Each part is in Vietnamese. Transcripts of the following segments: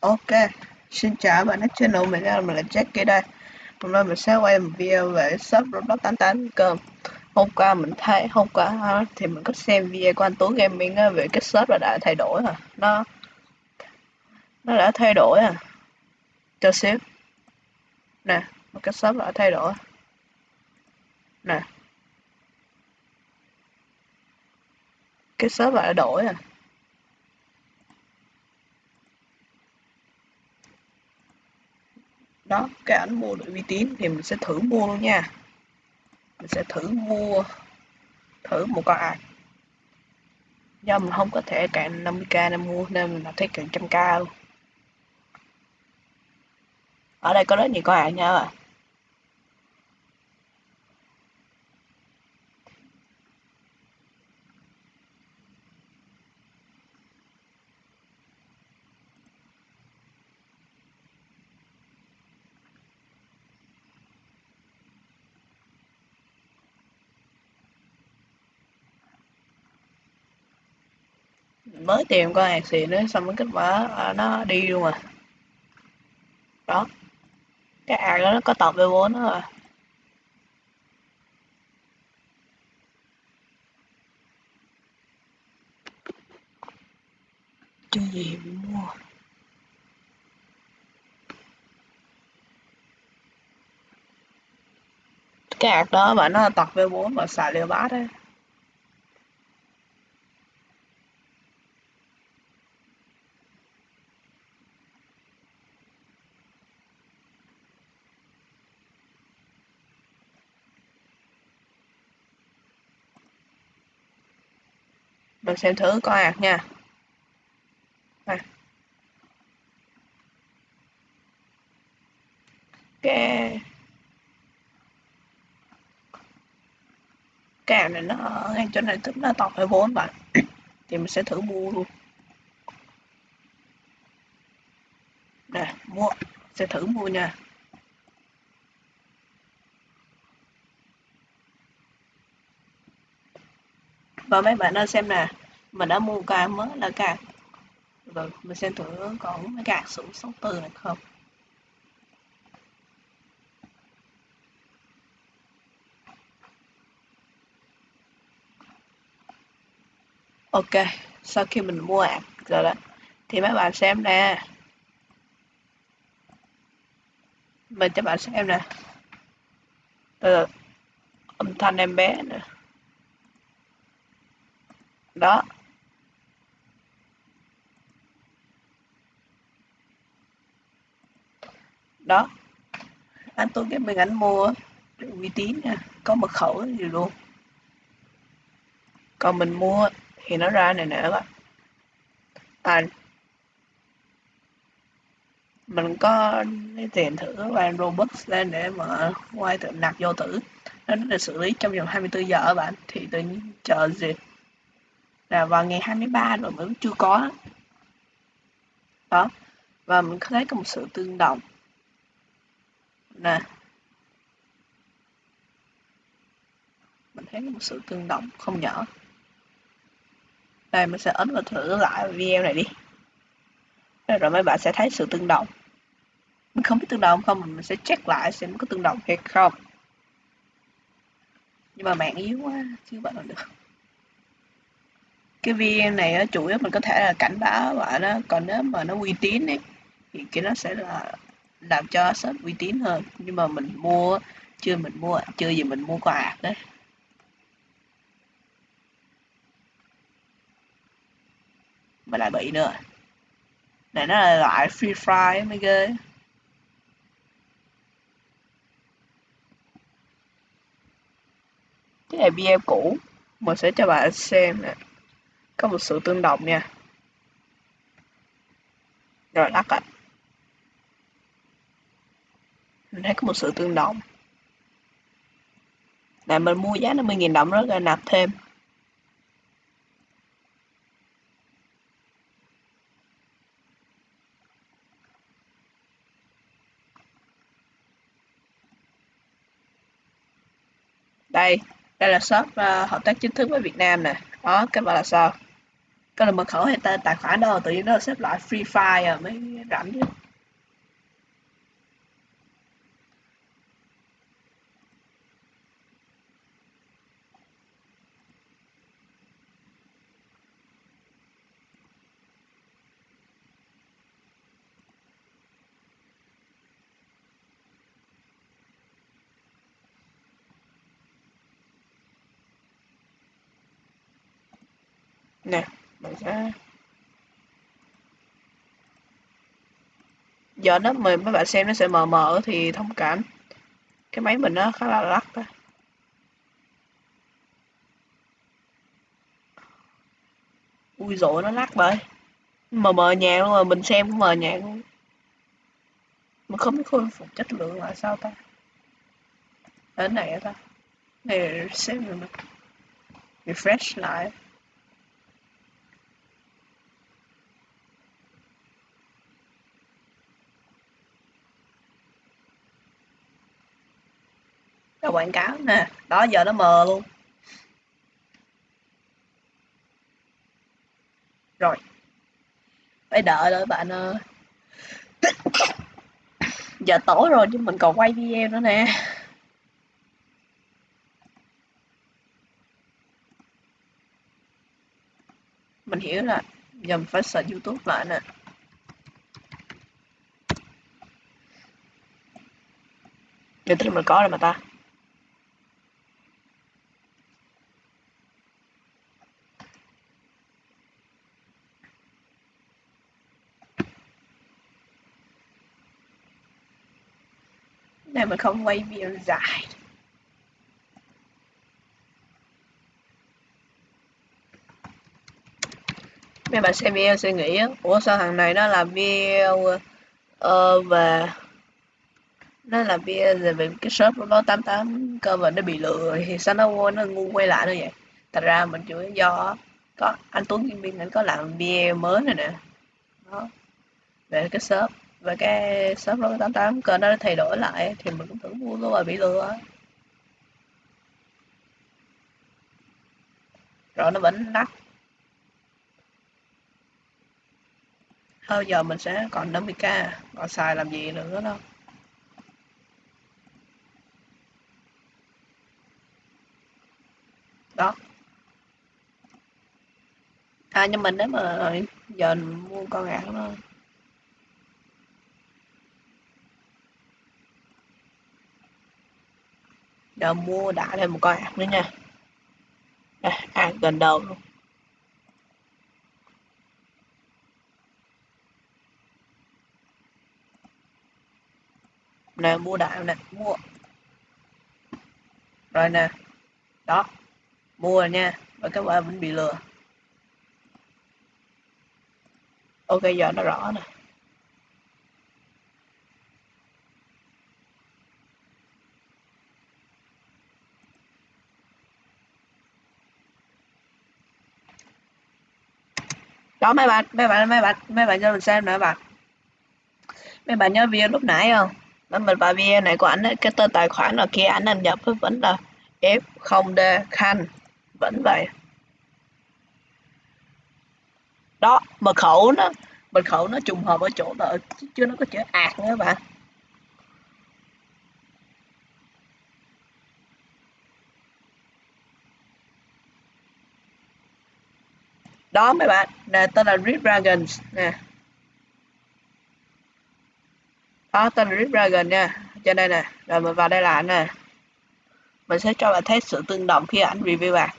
Ok, xin chào bạn đến channel mình là mình là Jackie đây. Hôm nay mình sẽ quay một video về shop Roblox 88 cơm. Hôm qua mình thấy hôm qua thì mình có xem video của anh Tú Gaming về cái shop là đã thay đổi rồi Nó nó đã thay đổi à. Cho xíu. Nè, một cái shop đã thay đổi. Nè. Cái shop đã đổi à. Đó, cái ảnh mua được uy tín thì mình sẽ thử mua luôn nha. Mình sẽ thử mua, thử một con ảnh do mình không có thể cạn 50k nên mua, nên mình thấy cạn trăm k luôn. Ở đây có rất nhiều con ảnh nha các bạn. Mới tìm con hạt xịn nữa xong cái kết quả à, nó đi luôn à. Đó. Cái ạc đó nó có tập V4 đó à. Chưa gì bị mua? Cái ạc đó mà nó tập V4 mà xài liều bát đấy mình xem thử coi ạc nha. À. cái cái này nó ở ngay chỗ này, tức nó to phải bốn bạn. Thì mình sẽ thử mua luôn. Nè, mua. Sẽ thử mua nha. Và mấy bạn ơi xem nè mình đã mua cái mới là cái rồi, mình xem thử còn mấy cái số số từ này không? Ok, sau khi mình mua ạc rồi đó, thì mấy bạn xem nè. Mình cho bạn xem nè. Từ âm thanh em bé nè. Đó. Đó. Anh tôi cái mình anh mua uy tín nha có mật khẩu gì luôn. Còn mình mua thì nó ra này nè các bạn. À, mình có lấy tiền thử và Robux lên để mà quay tự nạp vô tử nó được xử lý trong vòng 24 giờ các bạn thì tự nhiên chờ gì? Là vào ngày 23 rồi mới chưa có. Đó. Và mình thấy có một sự tương đồng nè. Mình thấy có một sự tương đồng không nhỏ. Đây mình sẽ ấn vào thử lại video này đi. Rồi mấy bạn sẽ thấy sự tương đồng. Mình không biết tương đồng không mình sẽ check lại xem có tương đồng hay không. Nhưng mà mạng yếu quá chứ bạn làm được. Cái video này á, chủ yếu mình có thể là cảnh báo bạn đó. Còn nếu mà nó uy tín ấy thì cái nó sẽ là làm cho shop uy tín hơn. Nhưng mà mình mua, chưa mình mua, chưa gì mình mua quà đấy mà lại bị nữa. Này, nó là loại free fry mới ghê. Cái này video cũ. Mình sẽ cho bạn xem nè. Có một sự tương đồng nha. Rồi, lắc ạ mình thấy có một sự tương đồng. Là mình mua giá 50.000 đồng rất là nạp thêm. Đây đây là shop uh, hợp tác chính thức với Việt Nam nè. Đó các bạn là sao? Cái là mật khẩu hay tên tài khoản đâu tự nhiên nó xếp loại free file à mới rảnh chứ. Nè mình sẽ giờ nó mời mấy bạn xem nó sẽ mờ mờ thì thông cảm. Cái máy mình nó khá là lắc đó. ui dội nó lắc bởi mờ mờ nhàng luôn mà, mình xem cũng mờ nhàng luôn. Mà không biết khôi phục chất lượng là sao ta? Ở này ta. Này, xem rồi refresh lại. Là quảng cáo nè. Đó, giờ nó mờ luôn. Rồi. Phải đợi đợi bạn ơi ờ, giờ tối rồi chứ mình còn quay video nữa nè. Mình hiểu là giờ mình phải sợ youtube lại nè. Giờ tức mình có rồi mà ta. Không quay video dài. Mấy bạn xem video sẽ nghĩ ủa sao thằng này nó làm video uh, về nó làm video về cái shop của nó 88 cơ mà nó bị lừa thì sao nó nó ngu quay lại nữa vậy? Thật ra mình chủ do có anh Tuấn Kim Biên anh có làm video mới này nè. Đó về cái shop và cái shop lô 88 cơ nó thay đổi lại thì mình cũng tưởng mua luôn mà bị lừa. Rồi nó vẫn lắc thôi giờ mình sẽ còn 50k còn xài làm gì nữa đâu. Đó. À nhưng mình nếu mà, giờ mình mua con gà nó giờ mua đã thêm một con ạc nữa nha. Đây, à gần đầu luôn. Nè mua đại nè mua. Rồi nè đó mua rồi nha. Và các bạn vẫn bị lừa. Ok giờ nó rõ nè. Đó mấy bạn mấy bạn mấy bạn mấy bạn cho mình xem nữa bạn mấy bạn nhớ video lúc nãy không? Nó mình vào video này của anh ấy, cái tên tài khoản là kia anh đăng nhập vẫn là f 0 d khanh vẫn vậy. Đó mật khẩu nó mật khẩu nó trùng hợp ở chỗ là chứ nó có chữ ạt nữa bạn đó mấy bạn. Nè, tên là Rip Dragons, nè. Đó, tên là Rip Dragon nha. Trên đây nè. Rồi, mình vào đây là nè. Mình sẽ cho bạn thấy sự tương đồng khi ảnh review bạn.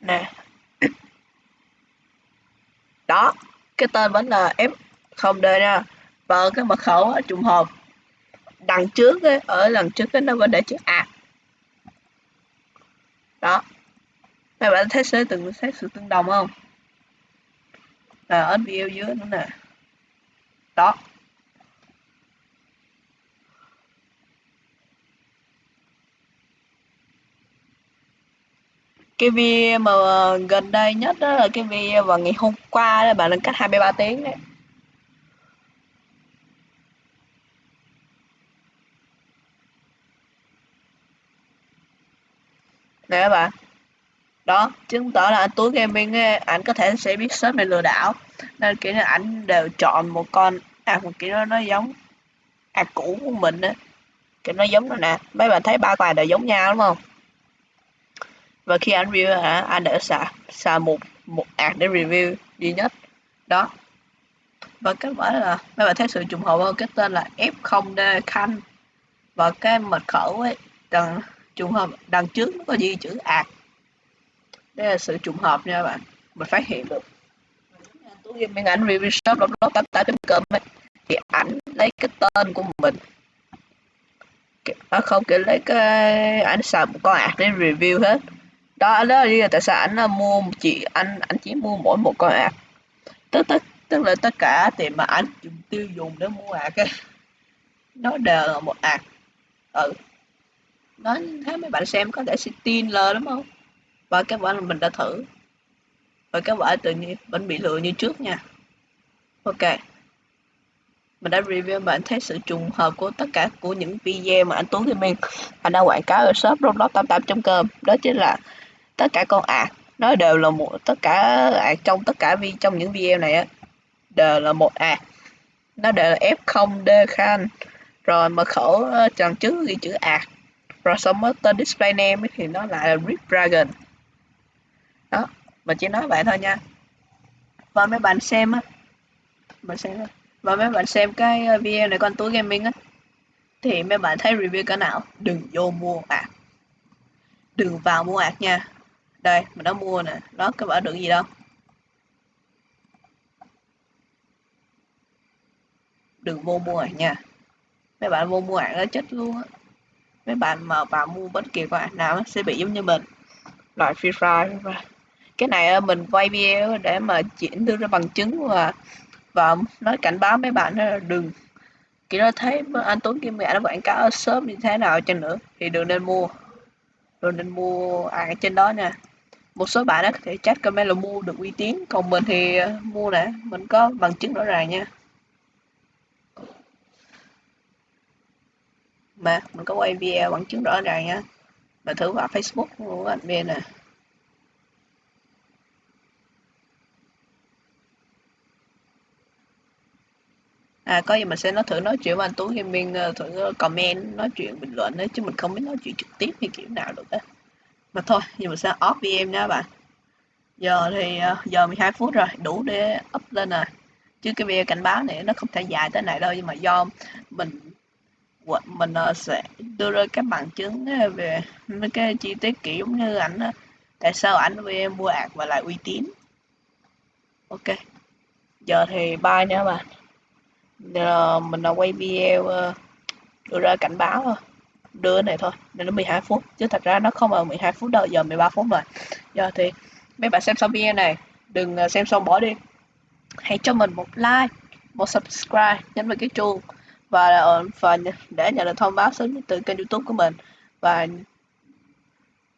Nè. Đó cái tên vẫn là f không d nha và cái mật khẩu trùng hợp đằng trước ấy, ở lần trước ấy, nó vẫn để chữ a. Đó. Các bạn thấy sẽ từng thấy sự tương đồng không? Là ở video dưới nữa nè. Đó. Cái video mà gần đây nhất đó là cái video vào ngày hôm qua là bạn lên cách 23 tiếng đấy. Nè các bạn đó chứng tỏ là anh tuấn gaming ờ, ấy, anh có thể sẽ biết sớm để lừa đảo. Nên kiểu là ảnh đều chọn một con à một kiểu nó, nó giống à cũ của mình á. Kiểu nó giống rồi nè. Mấy bạn thấy ba bài đều giống nhau đúng không? Và khi anh review hả anh đã xả xả một một ạc để review duy nhất. Đó. Và kết quả là mấy bạn thấy sự trùng hợp hơn cái tên là F0D Khanh. Và cái mật khẩu ấy đằng trùng hợp đằng trước nó có ghi chữ ạc. Đây là sự trùng hợp nha bạn. Mình phát hiện được. Tôi ghi miếng ảnh review shop blog blog tám tám com ấy thì ảnh lấy cái tên của mình. À, không kiểu lấy cái ảnh xài một con ạc để review hết đó đó là tại sao anh mua chỉ anh anh chỉ mua mỗi một con ạc tức tức tức là tất cả tiền mà anh dùng, tiêu dùng để mua ạc ấy nó đều là một ạc ừ. Nó thấy mấy bạn xem có thể sẽ tin lờ đúng không? Và các bạn mình đã thử. Và các bạn tự nhiên vẫn bị lừa như trước nha. Ok. Mình đã review bạn thấy sự trùng hợp của tất cả của những video mà anh Tuấn Gaming anh đã quảng cáo ở shop roblox 88.com đó chính là tất cả con ạc nó đều là một, tất cả ạc trong tất cả vi, trong những video này á, đều là một ạc nó đều là F0D Khan. Rồi mật khẩu ờ, tròn trước ghi chữ ạc rồi xong tên display name thì nó lại là Rip Dragon. Đó, mình chỉ nói vậy thôi nha. Và mấy bạn xem á mình xem và mấy bạn xem cái ờ, video này con túi gaming á, thì mấy bạn thấy review cái nào? Đừng vô mua ạc đừng vào mua ạc nha đây, mình đã mua nè. Đó các bạn được gì đâu? Đừng vô mua ạc nha. Mấy bạn vô mua ảnh nó chết luôn á. Mấy bạn mà vào mua bất kỳ cái ạc nào sẽ bị giống như mình. Loại free fire cái này mình quay video để mà chuyển đưa ra bằng chứng và và nói cảnh báo mấy bạn là đừng. Khi nó thấy anh Tuấn Kim mẹ nó quảng cáo ở shop như thế nào chăng nữa, thì đừng nên mua. Đừng nên mua à trên đó nha một số bạn có thể chat comment là mua được uy tín. Còn mình thì ờ, mua nè mình có bằng chứng rõ ràng nha. Mà mình có quay video bằng chứng rõ ràng nha. Mà thử vào facebook của anh bên nè. À, có gì mình sẽ nói thử nói chuyện với anh Tú Gaming mình ờ, thử comment nói chuyện bình luận đấy chứ mình không biết nói chuyện trực tiếp hay kiểu nào được á. Mà thôi, nhưng mình sẽ off VM nha bạn. Giờ thì ờ, giờ 12 phút rồi, đủ để up lên rồi. Chứ cái video cảnh báo này nó không thể dài tới này đâu nhưng mà do mình mình ờ, sẽ đưa ra các bằng chứng ờ, về mấy cái chi tiết kiểu như ảnh tại sao ảnh VM mua ạc và lại uy tín. Ok. Giờ thì bye nha bạn giờ mình là quay video đưa ra cảnh báo thôi đưa này thôi nên nó 12 phút. Chứ thật ra nó không ở 12 phút đâu, giờ 13 phút rồi. Giờ thì mấy bạn xem xong video này, đừng à, xem xong bỏ đi. Hãy cho mình một like, một subscribe, nhấn vào cái chuông. Và à, và để nhận được thông báo sớm nhất từ kênh youtube của mình. Và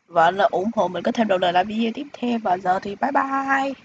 và là ủng hộ mình có thêm động lực làm video tiếp theo. Và giờ thì bye bye.